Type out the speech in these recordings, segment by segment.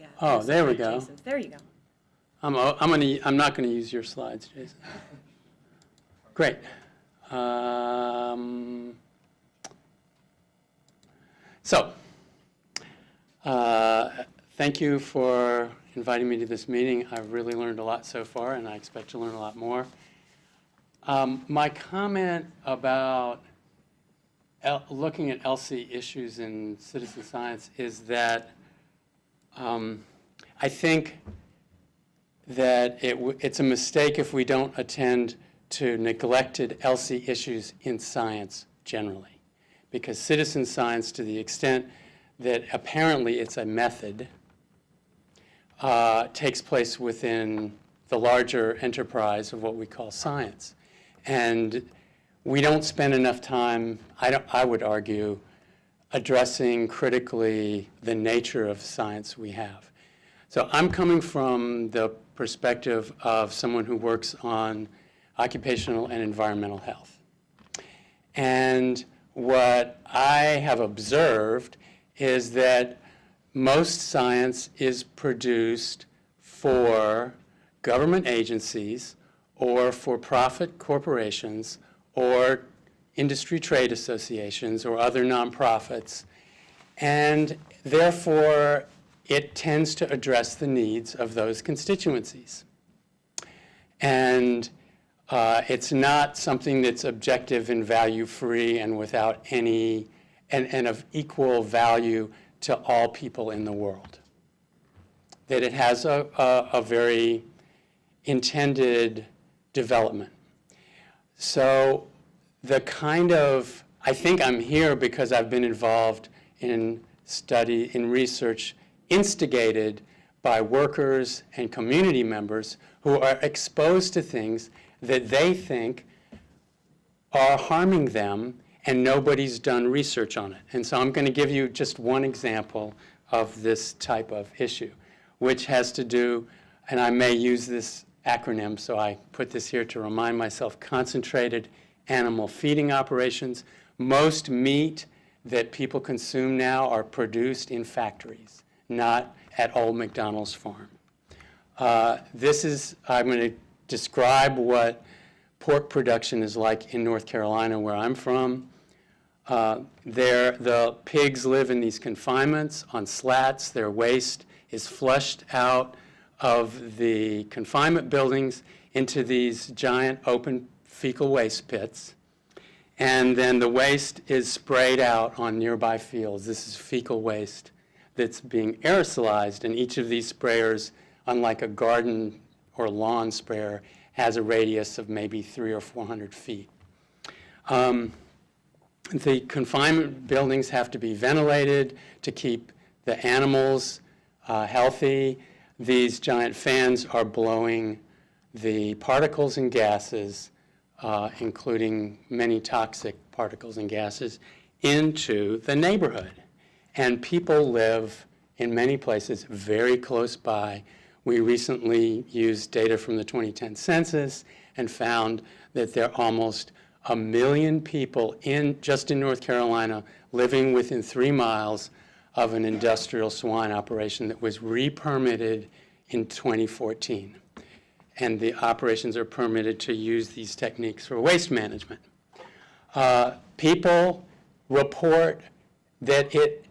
Yeah. Oh, there we go. Jason's. There you go. I'm, I'm gonna, I'm not gonna use your slides, Jason. Great. Um, So, uh, thank you for inviting me to this meeting. I've really learned a lot so far, and I expect to learn a lot more. Um, My comment about looking at ELSI issues in citizen science is that um, I think that it, it's a mistake if we don't attend to neglected ELSI issues in science generally. Because citizen science, to the extent that apparently it's a method, uh, takes place within the larger enterprise of what we call science. And we don't spend enough time, I, don't, I would argue, addressing critically the nature of science we have. So I'm coming from the perspective of someone who works on occupational and environmental health. And what I have observed is that most science is produced for government agencies or for-profit corporations or industry trade associations or other nonprofits. And therefore, it tends to address the needs of those constituencies. And uh, it's not something that's objective and value-free and without any, and, and of equal value to all people in the world. That it has a, a, a very intended development. So the kind of, I think I'm here because I've been involved in study, in research instigated by workers and community members who are exposed to things that they think are harming them and nobody's done research on it. And so I'm going to give you just one example of this type of issue, which has to do, and I may use this acronym, so I put this here to remind myself, concentrated animal feeding operations. Most meat that people consume now are produced in factories, not at Old McDonald's farm. Uh, This is, I'm going to describe what pork production is like in North Carolina, where I'm from. Uh, There, the pigs live in these confinements on slats. Their waste is flushed out of the confinement buildings into these giant open fecal waste pits. And then the waste is sprayed out on nearby fields. This is fecal waste that's being aerosolized, and each of these sprayers, unlike a garden or lawn sprayer, has a radius of maybe three or 400 feet. Um, the confinement buildings have to be ventilated to keep the animals uh, healthy. These giant fans are blowing the particles and gases, uh, including many toxic particles and gases, into the neighborhood. And people live in many places very close by. We recently used data from the 2010 census and found that there are almost a million people in, just in North Carolina, living within three miles of an industrial swine operation that was re-permitted in 2014. And the operations are permitted to use these techniques for waste management. Uh, people report that it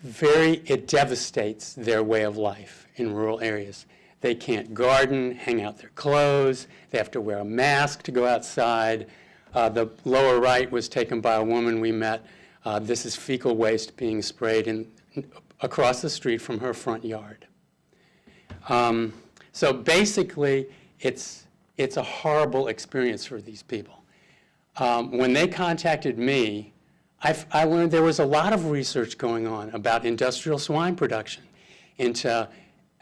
very, it devastates their way of life in rural areas. They can't garden, hang out their clothes, they have to wear a mask to go outside. Uh, the lower right was taken by a woman we met. Uh, this is fecal waste being sprayed in, across the street from her front yard. Um, so basically, it's, it's a horrible experience for these people. Um, when they contacted me, I've, I learned there was a lot of research going on about industrial swine production into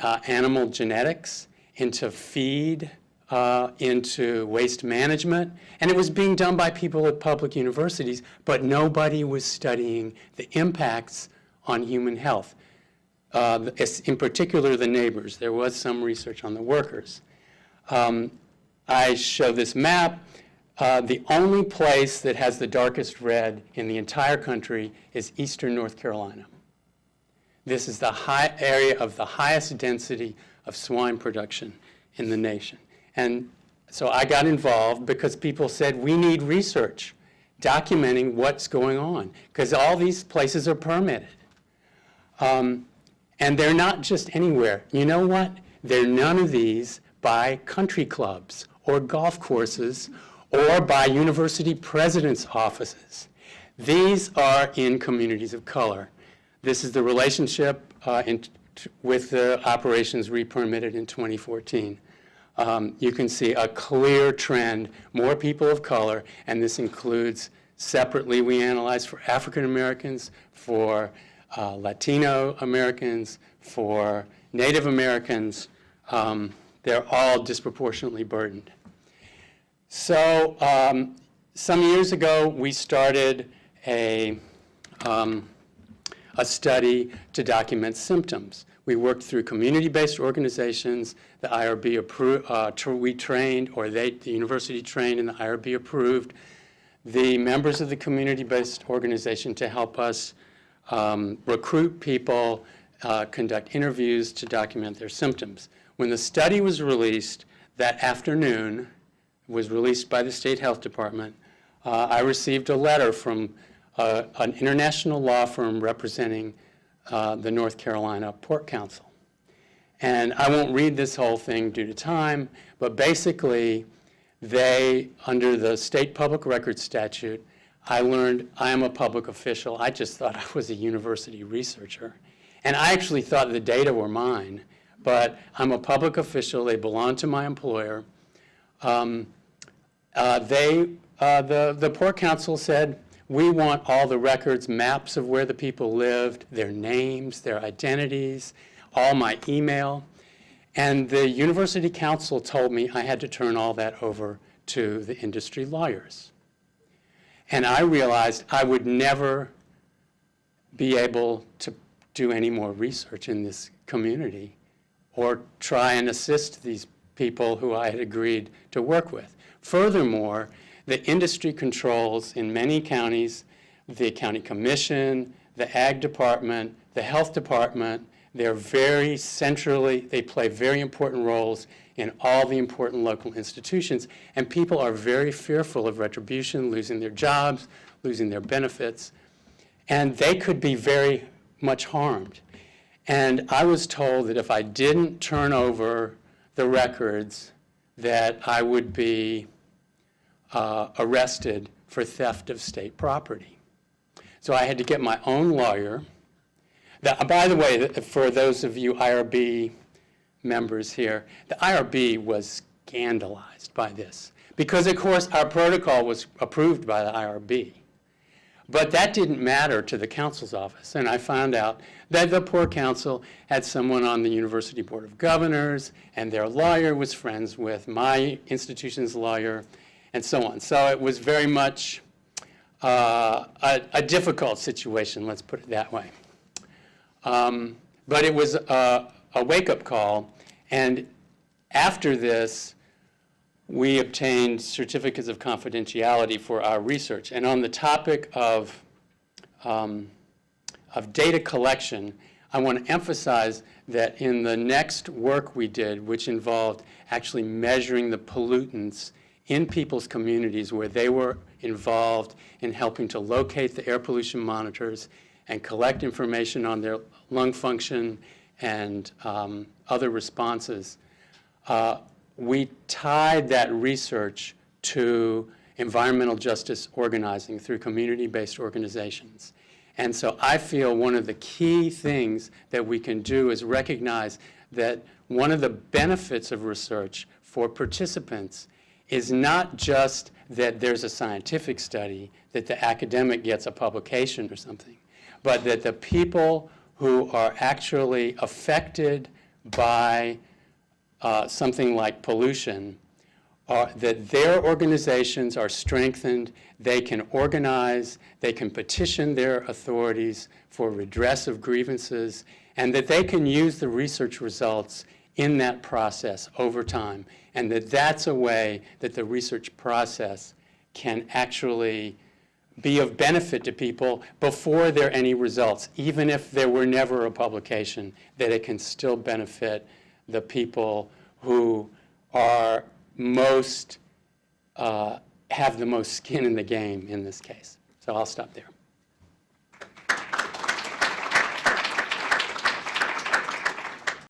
uh, animal genetics, into feed, uh, into waste management, and it was being done by people at public universities, but nobody was studying the impacts on human health. Uh, in particular, the neighbors. There was some research on the workers. Um, I show this map. Uh, The only place that has the darkest red in the entire country is eastern North Carolina. This is the high area of the highest density of swine production in the nation. And so I got involved because people said, we need research documenting what's going on, because all these places are permitted. Um, and they're not just anywhere. You know what? They're none of these by country clubs or golf courses or by university presidents' offices. These are in communities of color. This is the relationship uh, in, with the operations re-permitted in 2014. Um, you can see a clear trend, more people of color, and this includes separately we analyze for African Americans, for uh, Latino Americans, for Native Americans. Um, they're all disproportionately burdened. So um, some years ago, we started a, um, a study to document symptoms. We worked through community-based organizations, the IRB approved, uh, we trained, or they, the university trained and the IRB approved, the members of the community-based organization to help us um, recruit people, uh, conduct interviews to document their symptoms. When the study was released that afternoon, was released by the State Health Department, uh, I received a letter from uh, an international law firm representing uh, the North Carolina Pork Council. And I won't read this whole thing due to time, but basically, they, under the state public record statute, I learned I am a public official. I just thought I was a university researcher. And I actually thought the data were mine, but I'm a public official. They belong to my employer. Um, uh, they, uh, the, the Pork Council said, we want all the records, maps of where the people lived, their names, their identities, all my email. And the university counsel told me I had to turn all that over to the industry lawyers. And I realized I would never be able to do any more research in this community or try and assist these people who I had agreed to work with. Furthermore, the industry controls in many counties, the county commission, the ag department, the health department, they're very centrally, they play very important roles in all the important local institutions. And people are very fearful of retribution, losing their jobs, losing their benefits. And they could be very much harmed. And I was told that if I didn't turn over the records, that I would be uh, arrested for theft of state property. So I had to get my own lawyer by the way, for those of you IRB members here, the IRB was scandalized by this because, of course, our protocol was approved by the IRB. But that didn't matter to the counsel's office, and I found out that the Pork Council had someone on the University Board of Governors, and their lawyer was friends with my institution's lawyer, and so on. So it was very much uh, a, a difficult situation, let's put it that way. Um, but it was a, a wake-up call. And after this, we obtained certificates of confidentiality for our research. And on the topic of, um, of data collection, I want to emphasize that in the next work we did, which involved actually measuring the pollutants in people's communities where they were involved in helping to locate the air pollution monitors and collect information on their lung function and um, other responses, uh, we tied that research to environmental justice organizing through community-based organizations. And so I feel one of the key things that we can do is recognize that one of the benefits of research for participants is not just that there's a scientific study, that the academic gets a publication or something, but that the people who are actually affected by uh, something like pollution, are, that their organizations are strengthened, they can organize, they can petition their authorities for redress of grievances, and that they can use the research results in that process over time, and that that's a way that the research process can actually be of benefit to people before there are any results, even if there were never a publication, that it can still benefit the people who are most, uh, have the most skin in the game in this case. So I'll stop there.